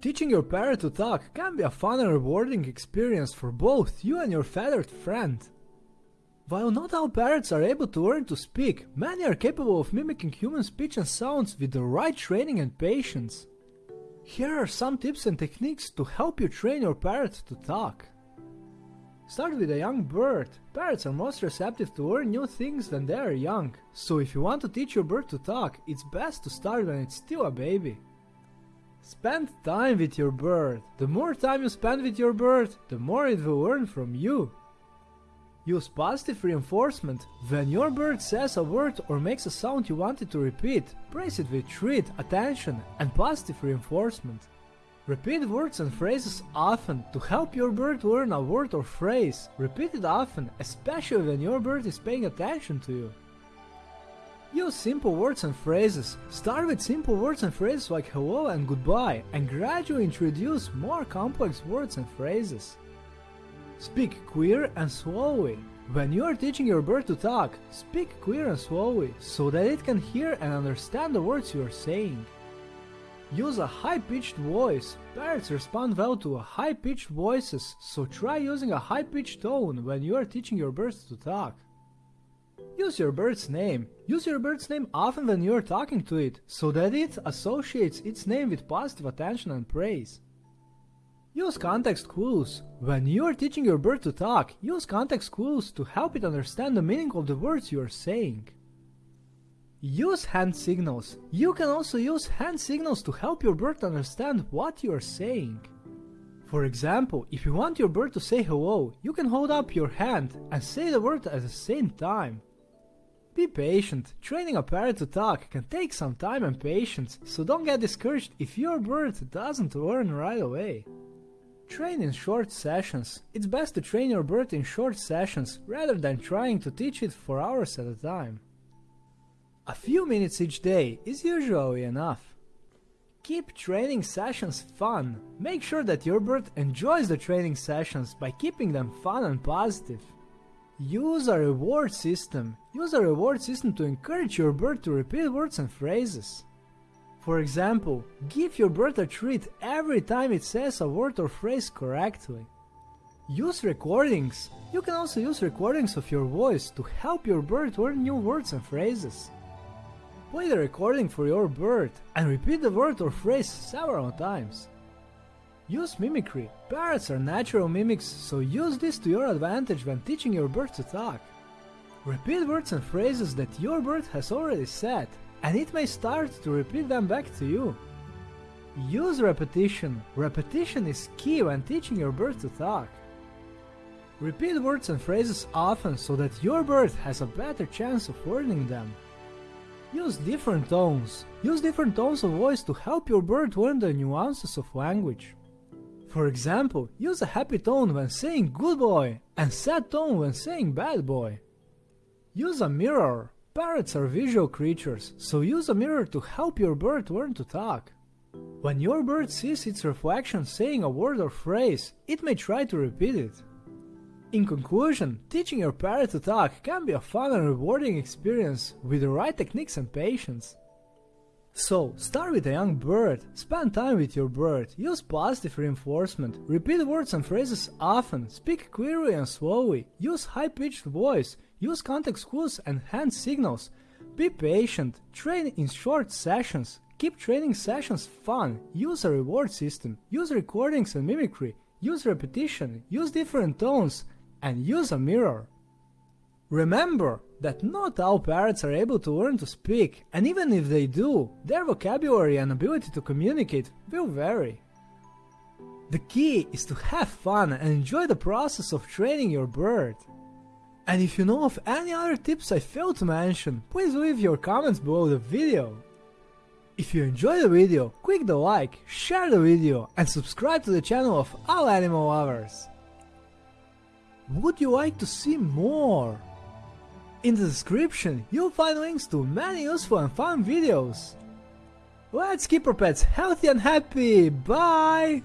Teaching your parrot to talk can be a fun and rewarding experience for both you and your feathered friend. While not all parrots are able to learn to speak, many are capable of mimicking human speech and sounds with the right training and patience. Here are some tips and techniques to help you train your parrot to talk. Start with a young bird. Parrots are most receptive to learn new things when they are young, so if you want to teach your bird to talk, it's best to start when it's still a baby. Spend time with your bird. The more time you spend with your bird, the more it will learn from you. Use positive reinforcement. When your bird says a word or makes a sound you want it to repeat, praise it with treat, attention, and positive reinforcement. Repeat words and phrases often to help your bird learn a word or phrase. Repeat it often, especially when your bird is paying attention to you. Use simple words and phrases. Start with simple words and phrases like hello and goodbye, and gradually introduce more complex words and phrases. Speak clear and slowly. When you are teaching your bird to talk, speak clear and slowly so that it can hear and understand the words you are saying. Use a high-pitched voice. Parrots respond well to high-pitched voices, so try using a high-pitched tone when you are teaching your birds to talk. Use your bird's name. Use your bird's name often when you are talking to it, so that it associates its name with positive attention and praise. Use context clues. When you are teaching your bird to talk, use context clues to help it understand the meaning of the words you are saying. Use hand signals. You can also use hand signals to help your bird understand what you are saying. For example, if you want your bird to say hello, you can hold up your hand and say the word at the same time. Be patient. Training a parrot to talk can take some time and patience, so don't get discouraged if your bird doesn't learn right away. Train in short sessions. It's best to train your bird in short sessions rather than trying to teach it for hours at a time. A few minutes each day is usually enough. Keep training sessions fun. Make sure that your bird enjoys the training sessions by keeping them fun and positive. Use a reward system. Use a reward system to encourage your bird to repeat words and phrases. For example, give your bird a treat every time it says a word or phrase correctly. Use recordings. You can also use recordings of your voice to help your bird learn new words and phrases. Play the recording for your bird and repeat the word or phrase several times. Use mimicry. Parrots are natural mimics, so use this to your advantage when teaching your bird to talk. Repeat words and phrases that your bird has already said and it may start to repeat them back to you. Use repetition. Repetition is key when teaching your bird to talk. Repeat words and phrases often so that your bird has a better chance of learning them. Use different tones. Use different tones of voice to help your bird learn the nuances of language. For example, use a happy tone when saying good boy and sad tone when saying bad boy. Use a mirror. Parrots are visual creatures, so use a mirror to help your bird learn to talk. When your bird sees its reflection saying a word or phrase, it may try to repeat it. In conclusion, teaching your parrot to talk can be a fun and rewarding experience with the right techniques and patience. So, start with a young bird, spend time with your bird, use positive reinforcement, repeat words and phrases often, speak clearly and slowly, use high-pitched voice, use context clues and hand signals, be patient, train in short sessions, keep training sessions fun, use a reward system, use recordings and mimicry, use repetition, use different tones, and use a mirror. Remember that not all parrots are able to learn to speak, and even if they do, their vocabulary and ability to communicate will vary. The key is to have fun and enjoy the process of training your bird. And if you know of any other tips I failed to mention, please leave your comments below the video. If you enjoyed the video, click the like, share the video and subscribe to the channel of all animal lovers. Would you like to see more? In the description, you'll find links to many useful and fun videos. Let's keep our pets healthy and happy, bye!